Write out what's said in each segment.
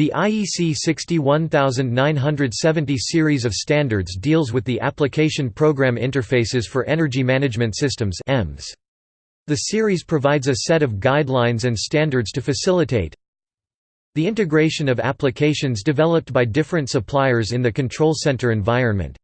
The IEC 61970 series of standards deals with the Application Program Interfaces for Energy Management Systems The series provides a set of guidelines and standards to facilitate the integration of applications developed by different suppliers in the control center environment,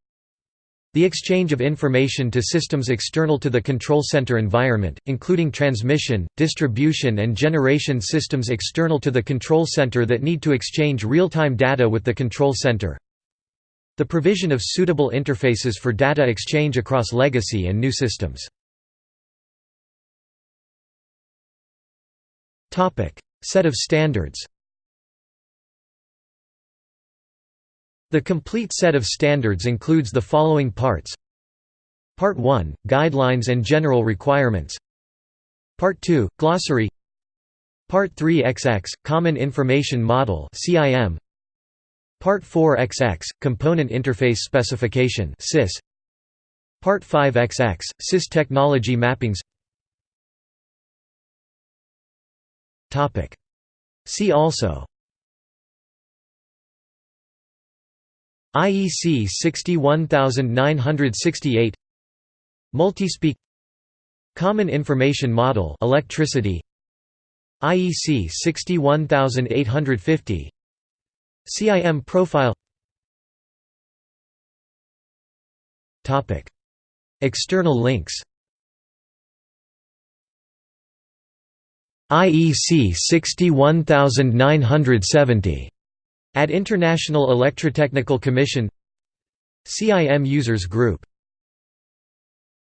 the exchange of information to systems external to the control center environment, including transmission, distribution and generation systems external to the control center that need to exchange real-time data with the control center. The provision of suitable interfaces for data exchange across legacy and new systems. Set of standards The complete set of standards includes the following parts. Part 1 – Guidelines and General Requirements. Part 2 – Glossary. Part 3 XX – Common Information Model Part 4 XX – Component Interface Specification Part 5 XX – CIS Technology Mappings. See also IEC 61968 Multispeak Common Information Model electricity IEC 61850 CIM profile Topic External links IEC 61970 at International Electrotechnical Commission CIM Users Group